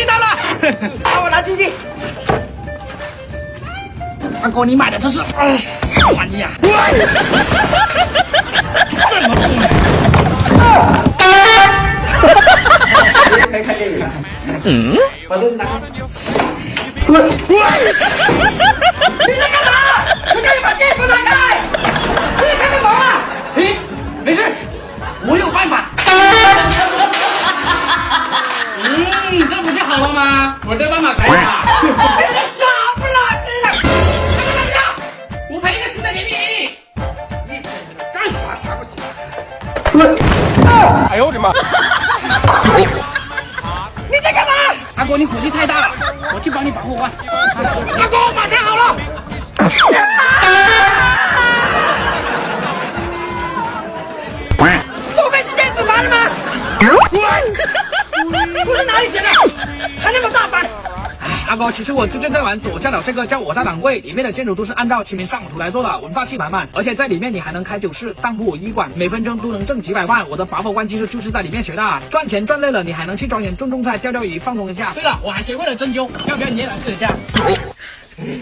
你拿了，把我拿进去。阿哥，你买的这是哎什么玩意啊？这么重啊！可以看电影了。嗯，把东西拿开。你在干嘛？你赶紧把电风拿开！自己开个门啊！咦，没事，我有办法。我这办法可以吧？你是傻不拉几的！我赔一个新的给你。你干啥啥不行？哎呦我的妈！你在干嘛？阿哥，你火气太大了，我去帮你保护关。阿哥，马上不是哪里写的，还那么大方。哎，阿哥，其实我最近在玩左下角这个叫我大掌柜，里面的建筑都是按照清明上河图来做的，文化气满满。而且在里面你还能开酒室、当铺、医馆，每分钟都能挣几百万。我的拔火罐技术就是在里面学的，赚钱赚累了，你还能去庄园种种菜、钓钓鱼，放松一下。对了，我还学会了针灸，要不要你也来试一下？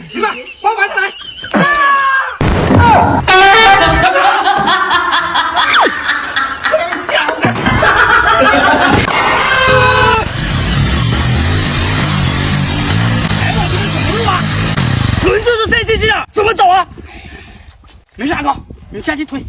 行吧，帮我拿下来。这是谁进去啊，怎么走啊？没事，阿哥，你下去推。